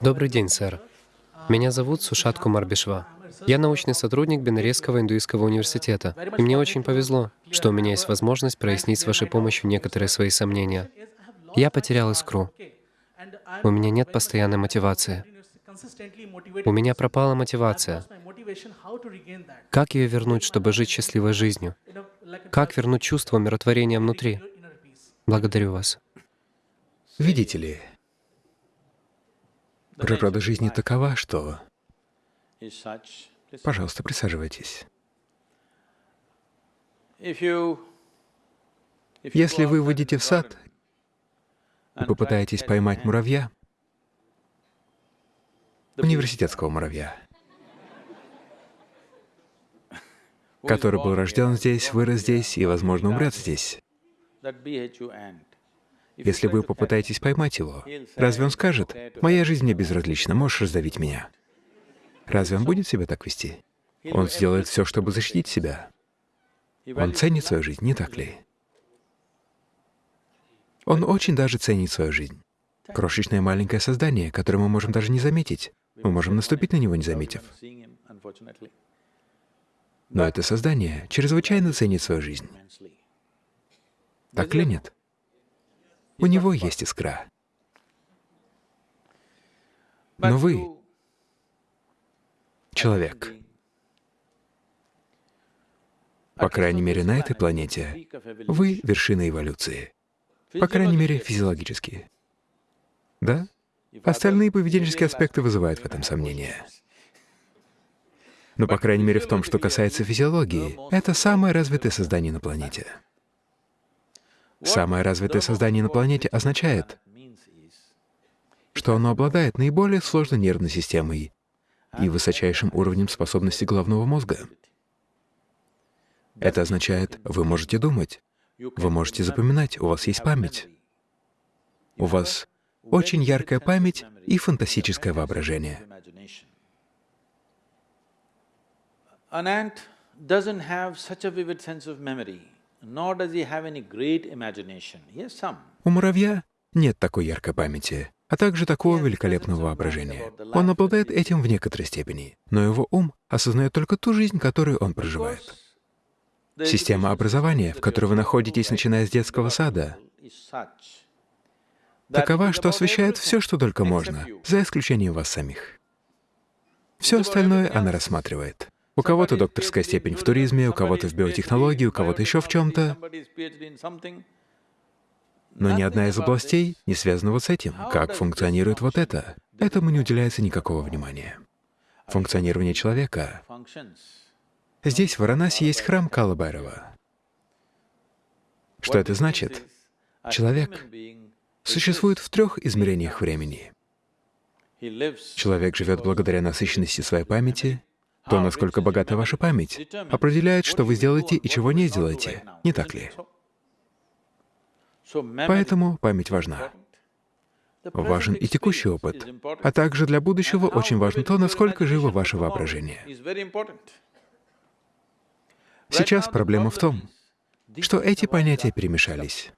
Добрый день, сэр. Меня зовут Сушат Кумар. Я научный сотрудник Бенаресского индуистского университета, и мне очень повезло, что у меня есть возможность прояснить с вашей помощью некоторые свои сомнения. Я потерял искру. У меня нет постоянной мотивации. У меня пропала мотивация. Как ее вернуть, чтобы жить счастливой жизнью? Как вернуть чувство умиротворения внутри? Благодарю вас. Видите ли, природа жизни такова, что... Пожалуйста, присаживайтесь. Если вы выйдете в сад и попытаетесь поймать муравья, университетского муравья, который был рожден здесь, вырос здесь и, возможно, умрет здесь, если вы попытаетесь поймать его, разве он скажет, «Моя жизнь мне безразлична, можешь раздавить меня»? Разве он будет себя так вести? Он сделает все, чтобы защитить себя. Он ценит свою жизнь, не так ли? Он очень даже ценит свою жизнь. Крошечное маленькое создание, которое мы можем даже не заметить. Мы можем наступить на него, не заметив. Но это создание чрезвычайно ценит свою жизнь. Так ли нет? У него есть искра. Но вы — человек. По крайней мере, на этой планете вы — вершина эволюции. По крайней мере, физиологически. Да? Остальные поведенческие аспекты вызывают в этом сомнения. Но, по крайней мере, в том, что касается физиологии, это самое развитое создание на планете. Самое развитое создание на планете означает, что оно обладает наиболее сложной нервной системой и высочайшим уровнем способности головного мозга. Это означает, вы можете думать, вы можете запоминать, у вас есть память. У вас очень яркая память и фантастическое воображение. An ant doesn't have such a vivid sense of memory. У муравья нет такой яркой памяти, а также такого великолепного воображения. Он обладает этим в некоторой степени, но его ум осознает только ту жизнь, которую он проживает. Система образования, в которой вы находитесь, начиная с детского сада, такова, что освещает все, что только можно, за исключением вас самих. Все остальное она рассматривает. У кого-то докторская степень в туризме, у кого-то в биотехнологии, у кого-то еще в чем-то. Но ни одна из областей не связана вот с этим. Как функционирует вот это? Этому не уделяется никакого внимания. Функционирование человека. Здесь, в Варанаси, есть храм Калабайрова. Что это значит? Человек существует в трех измерениях времени. Человек живет благодаря насыщенности своей памяти, то, насколько богата ваша память, определяет, что вы сделаете и чего не сделаете, не так ли? Поэтому память важна. Важен и текущий опыт, а также для будущего очень важно то, насколько живо ваше воображение. Сейчас проблема в том, что эти понятия перемешались,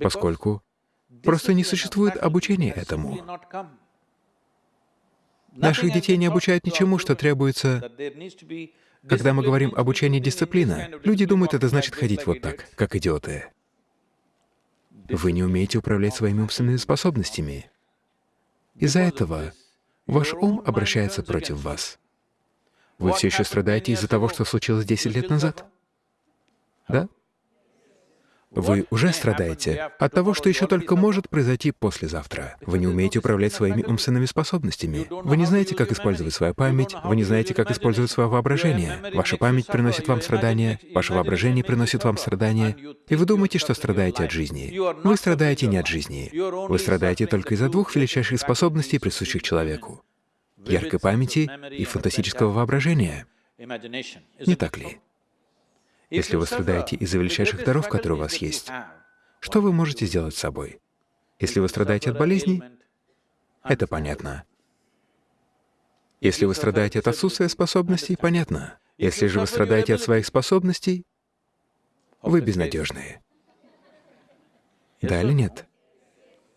поскольку просто не существует обучения этому. Наших детей не обучают ничему, что требуется. Когда мы говорим обучение дисциплина, люди думают, это значит ходить вот так, как идиоты. Вы не умеете управлять своими умственными способностями. Из-за этого ваш ум обращается против вас. Вы все еще страдаете из-за того, что случилось 10 лет назад? Да? Вы уже страдаете от того, что еще только может произойти послезавтра. Вы не умеете управлять своими умственными способностями. Вы не знаете, как использовать свою память, вы не знаете, как использовать свое воображение. Ваша память приносит вам страдания, ваше воображение приносит вам страдания, и вы думаете, что страдаете от жизни. Вы страдаете не от жизни. Вы страдаете только из-за двух величайших способностей, присущих человеку — яркой памяти и фантастического воображения. Не так ли? Если вы страдаете из-за величайших даров, которые у вас есть, что вы можете сделать с собой? Если вы страдаете от болезней, это понятно. Если вы страдаете от отсутствия способностей, понятно. Если же вы страдаете от своих способностей, вы безнадежные. Да или нет?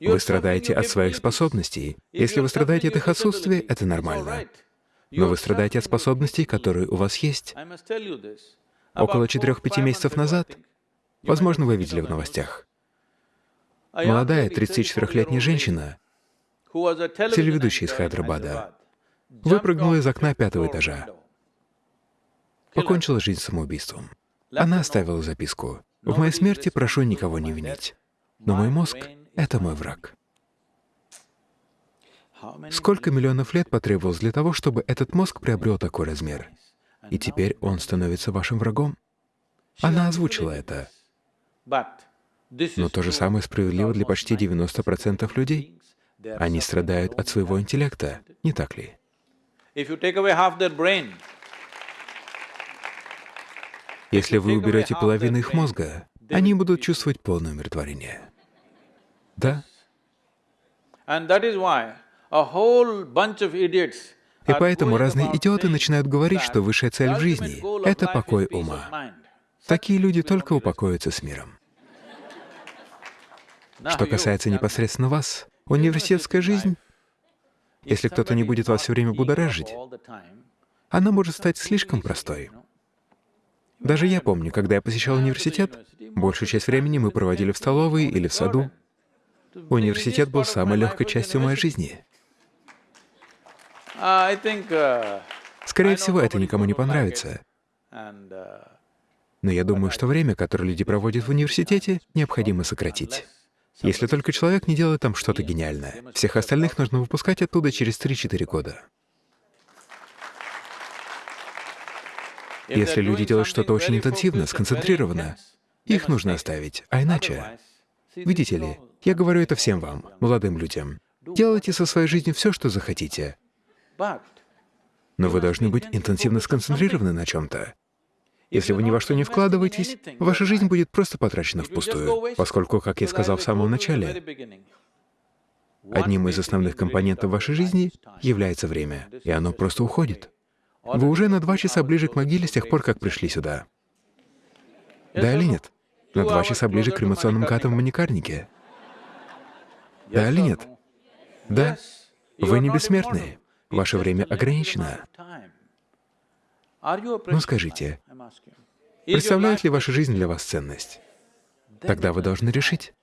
Вы страдаете от своих способностей. Если вы страдаете от их отсутствия, это нормально. Но вы страдаете от способностей, которые у вас есть. Около 4-5 месяцев назад, возможно, вы видели в новостях, молодая 34-летняя женщина, телеведущая из Хайдрабада, выпрыгнула из окна пятого этажа, покончила жизнь самоубийством. Она оставила записку. «В моей смерти прошу никого не винить, но мой мозг — это мой враг». Сколько миллионов лет потребовалось для того, чтобы этот мозг приобрел такой размер? И теперь он становится вашим врагом? Она озвучила это. Но то же самое справедливо для почти 90% людей. Они страдают от своего интеллекта, не так ли? Если вы уберете половину их мозга, они будут чувствовать полное умиротворение. Да? И поэтому разные идиоты начинают говорить, что высшая цель в жизни — это покой ума. Такие люди только упокоятся с миром. Что касается непосредственно вас, университетская жизнь, если кто-то не будет вас все время будоражить, она может стать слишком простой. Даже я помню, когда я посещал университет, большую часть времени мы проводили в столовой или в саду. Университет был самой легкой частью моей жизни. Скорее всего, это никому не понравится. Но я думаю, что время, которое люди проводят в университете, необходимо сократить. Если только человек не делает там что-то гениальное. Всех остальных нужно выпускать оттуда через 3-4 года. Если люди делают что-то очень интенсивно, сконцентрированно, их нужно оставить, а иначе... Видите ли, я говорю это всем вам, молодым людям. Делайте со своей жизнью все, что захотите. Но вы должны быть интенсивно сконцентрированы на чем-то. Если вы ни во что не вкладываетесь, ваша жизнь будет просто потрачена впустую, поскольку, как я сказал в самом начале, одним из основных компонентов вашей жизни является время, и оно просто уходит. Вы уже на два часа ближе к могиле с тех пор, как пришли сюда. Да или нет? На два часа ближе к кремационным катам в маникарнике. Да или нет? Да. Вы не бессмертные. Ваше время ограничено. Ну скажите, представляет ли ваша жизнь для вас ценность? Тогда вы должны решить,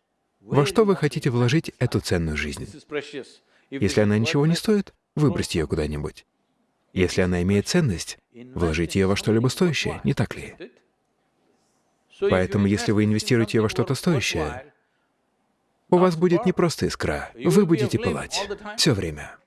во что вы хотите вложить эту ценную жизнь. Если она ничего не стоит, выбросьте ее куда-нибудь. Если она имеет ценность, вложите ее во что-либо стоящее, не так ли? Поэтому, если вы инвестируете во что-то стоящее, у вас будет не просто искра, вы будете пылать все время.